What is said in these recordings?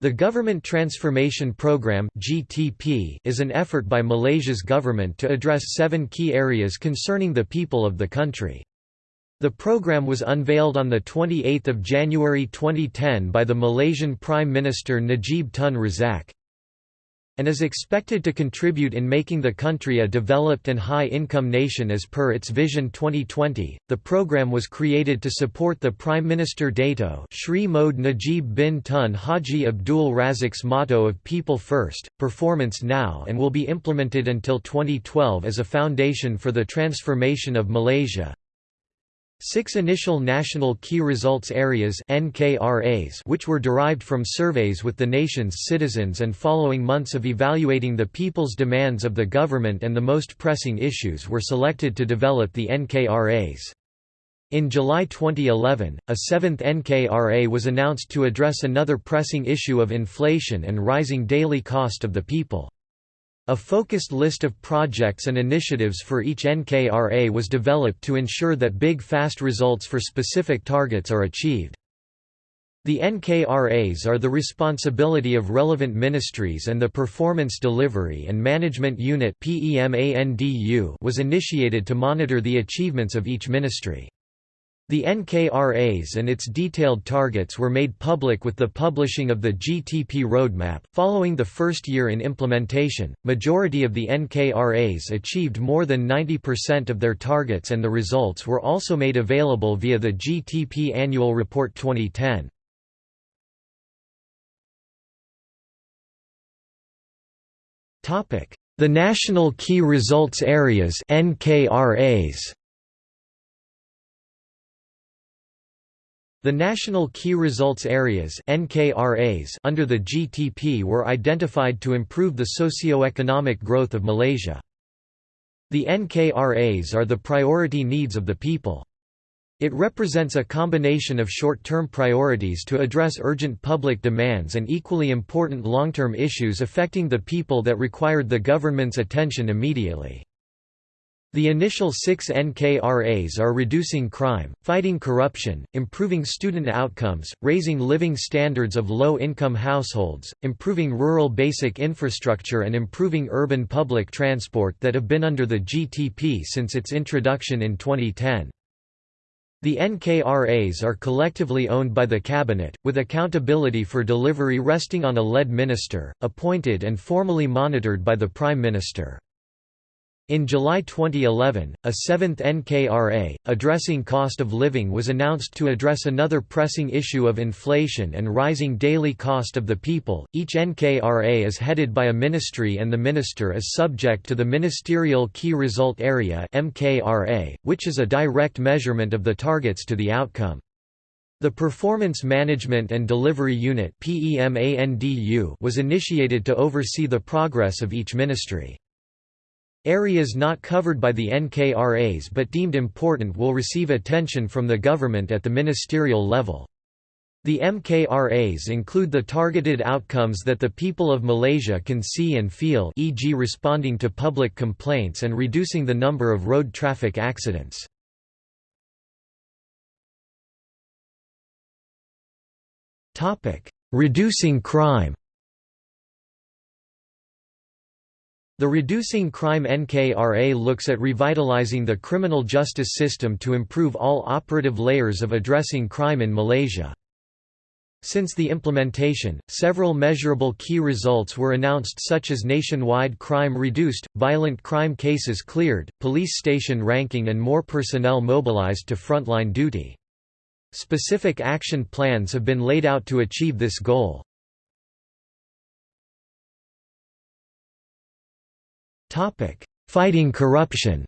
The Government Transformation Programme is an effort by Malaysia's government to address seven key areas concerning the people of the country. The program was unveiled on 28 January 2010 by the Malaysian Prime Minister Najib Tun Razak and is expected to contribute in making the country a developed and high-income nation as per its Vision 2020. The program was created to support the Prime Minister Dato Sri Mohd Najib bin Tun Haji Abdul Razak's motto of People First, Performance Now and will be implemented until 2012 as a foundation for the transformation of Malaysia. Six initial National Key Results Areas NKRAs which were derived from surveys with the nation's citizens and following months of evaluating the people's demands of the government and the most pressing issues were selected to develop the NKRAs. In July 2011, a seventh NKRA was announced to address another pressing issue of inflation and rising daily cost of the people. A focused list of projects and initiatives for each NKRA was developed to ensure that big fast results for specific targets are achieved. The NKRAs are the responsibility of relevant ministries and the Performance Delivery and Management Unit was initiated to monitor the achievements of each ministry. The NKRAs and its detailed targets were made public with the publishing of the GTP roadmap. Following the first year in implementation, majority of the NKRAs achieved more than 90% of their targets and the results were also made available via the GTP Annual Report 2010. Topic: The National Key Results Areas (NKRAs). The National Key Results Areas NKRAs under the GTP were identified to improve the socio-economic growth of Malaysia. The NKRAs are the priority needs of the people. It represents a combination of short-term priorities to address urgent public demands and equally important long-term issues affecting the people that required the government's attention immediately. The initial six NKRAs are reducing crime, fighting corruption, improving student outcomes, raising living standards of low-income households, improving rural basic infrastructure and improving urban public transport that have been under the GTP since its introduction in 2010. The NKRAs are collectively owned by the Cabinet, with accountability for delivery resting on a lead minister, appointed and formally monitored by the Prime Minister. In July 2011, a seventh NKRA, addressing cost of living was announced to address another pressing issue of inflation and rising daily cost of the people. Each NKRA is headed by a ministry and the minister is subject to the Ministerial Key Result Area (MKRA), which is a direct measurement of the targets to the outcome. The Performance Management and Delivery Unit was initiated to oversee the progress of each ministry. Areas not covered by the NKRAs but deemed important will receive attention from the government at the ministerial level. The MKRAs include the targeted outcomes that the people of Malaysia can see and feel e.g. responding to public complaints and reducing the number of road traffic accidents. Reducing crime The Reducing Crime NKRA looks at revitalizing the criminal justice system to improve all operative layers of addressing crime in Malaysia. Since the implementation, several measurable key results were announced such as nationwide crime reduced, violent crime cases cleared, police station ranking and more personnel mobilized to frontline duty. Specific action plans have been laid out to achieve this goal. Fighting corruption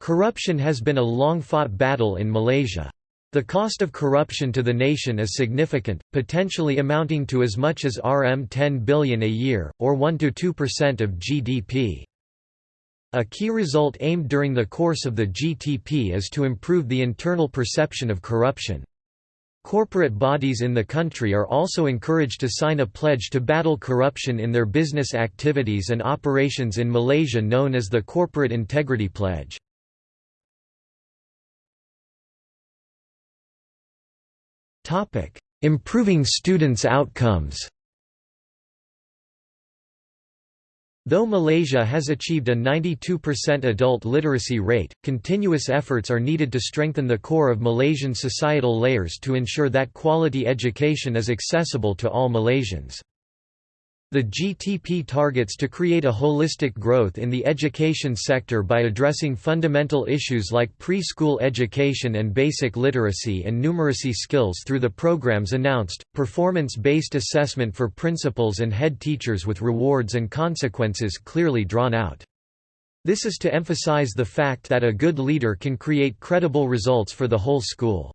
Corruption has been a long-fought battle in Malaysia. The cost of corruption to the nation is significant, potentially amounting to as much as Rm 10 billion a year, or 1–2% of GDP. A key result aimed during the course of the GTP is to improve the internal perception of corruption. Corporate bodies in the country are also encouraged to sign a pledge to battle corruption in their business activities and operations in Malaysia known as the Corporate Integrity Pledge. Improving students' outcomes Though Malaysia has achieved a 92% adult literacy rate, continuous efforts are needed to strengthen the core of Malaysian societal layers to ensure that quality education is accessible to all Malaysians. The GTP targets to create a holistic growth in the education sector by addressing fundamental issues like preschool education and basic literacy and numeracy skills through the programs announced, performance-based assessment for principals and head teachers with rewards and consequences clearly drawn out. This is to emphasize the fact that a good leader can create credible results for the whole school.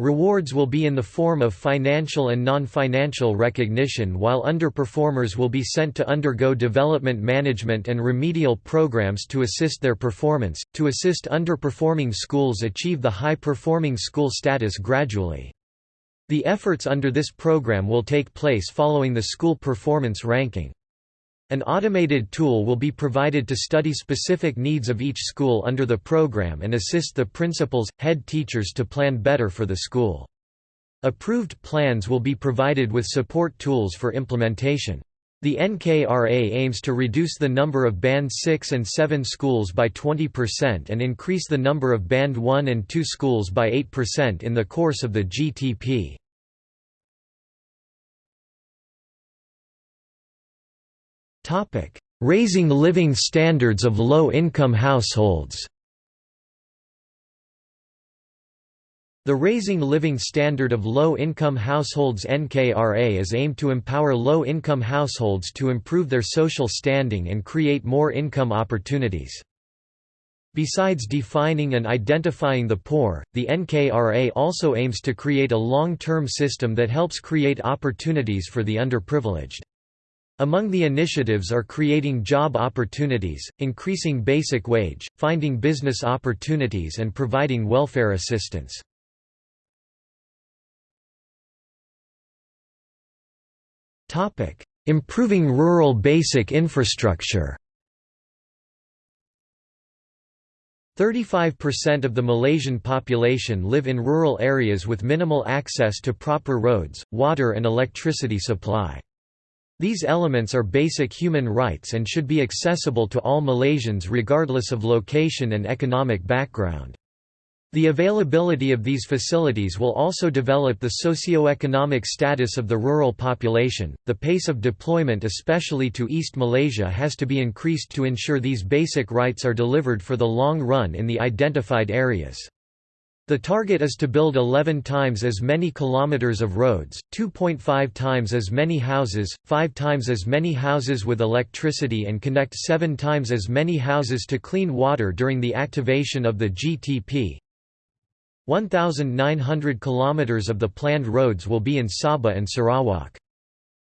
Rewards will be in the form of financial and non-financial recognition while underperformers will be sent to undergo development management and remedial programs to assist their performance, to assist underperforming schools achieve the high-performing school status gradually. The efforts under this program will take place following the school performance ranking. An automated tool will be provided to study specific needs of each school under the program and assist the principals, head teachers to plan better for the school. Approved plans will be provided with support tools for implementation. The NKRA aims to reduce the number of Band 6 and 7 schools by 20% and increase the number of Band 1 and 2 schools by 8% in the course of the GTP. Raising living standards of low-income households The Raising Living Standard of Low-Income Households NKRA is aimed to empower low-income households to improve their social standing and create more income opportunities. Besides defining and identifying the poor, the NKRA also aims to create a long-term system that helps create opportunities for the underprivileged. Among the initiatives are creating job opportunities, increasing basic wage, finding business opportunities and providing welfare assistance. Improving rural basic infrastructure 35% of the Malaysian population live in rural areas with minimal access to proper roads, water and electricity supply. These elements are basic human rights and should be accessible to all Malaysians regardless of location and economic background. The availability of these facilities will also develop the socio-economic status of the rural population. The pace of deployment, especially to East Malaysia, has to be increased to ensure these basic rights are delivered for the long run in the identified areas. The target is to build 11 times as many kilometers of roads, 2.5 times as many houses, 5 times as many houses with electricity and connect 7 times as many houses to clean water during the activation of the GTP. 1,900 kilometers of the planned roads will be in Sabah and Sarawak.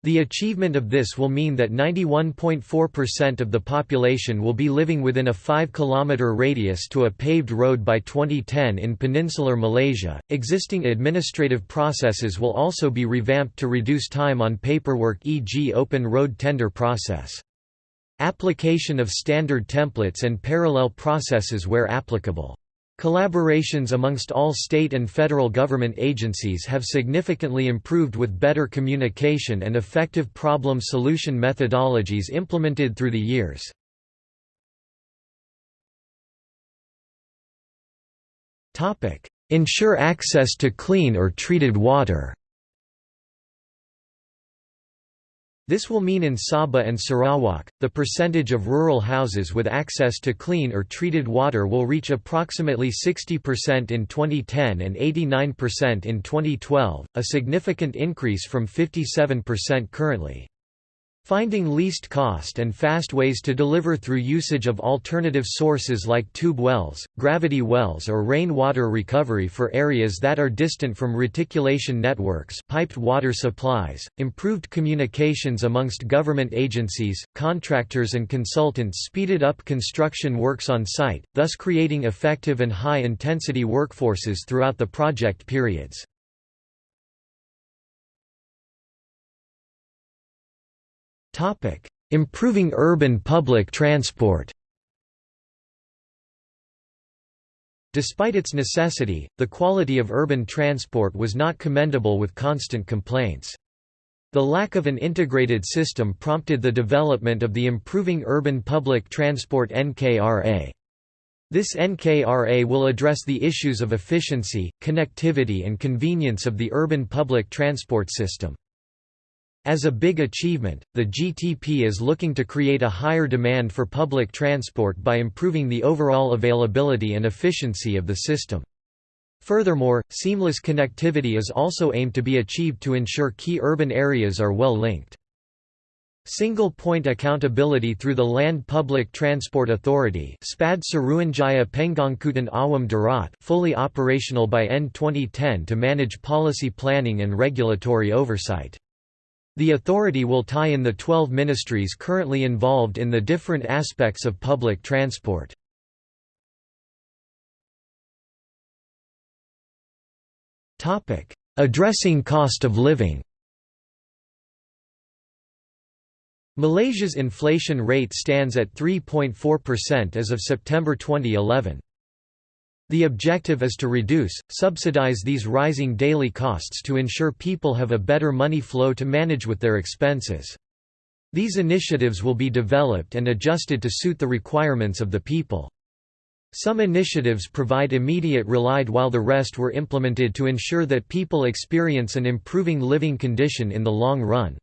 The achievement of this will mean that 91.4% of the population will be living within a 5 km radius to a paved road by 2010 in peninsular Malaysia. Existing administrative processes will also be revamped to reduce time on paperwork, e.g., open road tender process. Application of standard templates and parallel processes where applicable. Collaborations amongst all state and federal government agencies have significantly improved with better communication and effective problem solution methodologies implemented through the years. Ensure access to clean or treated water This will mean in Sabah and Sarawak, the percentage of rural houses with access to clean or treated water will reach approximately 60% in 2010 and 89% in 2012, a significant increase from 57% currently. Finding least cost and fast ways to deliver through usage of alternative sources like tube wells, gravity wells or rainwater recovery for areas that are distant from reticulation networks piped water supplies, improved communications amongst government agencies, contractors and consultants speeded up construction works on site, thus creating effective and high-intensity workforces throughout the project periods. Improving urban public transport Despite its necessity, the quality of urban transport was not commendable with constant complaints. The lack of an integrated system prompted the development of the Improving Urban Public Transport NKRA. This NKRA will address the issues of efficiency, connectivity and convenience of the urban public transport system. As a big achievement, the GTP is looking to create a higher demand for public transport by improving the overall availability and efficiency of the system. Furthermore, seamless connectivity is also aimed to be achieved to ensure key urban areas are well linked. Single point accountability through the Land Public Transport Authority SPAD Suruhanjaya Pengangkutan Awam Darat fully operational by end 2010 to manage policy planning and regulatory oversight. The authority will tie in the 12 ministries currently involved in the different aspects of public transport. Addressing cost of living Malaysia's inflation rate stands at 3.4% as of September 2011. The objective is to reduce, subsidize these rising daily costs to ensure people have a better money flow to manage with their expenses. These initiatives will be developed and adjusted to suit the requirements of the people. Some initiatives provide immediate relief while the rest were implemented to ensure that people experience an improving living condition in the long run.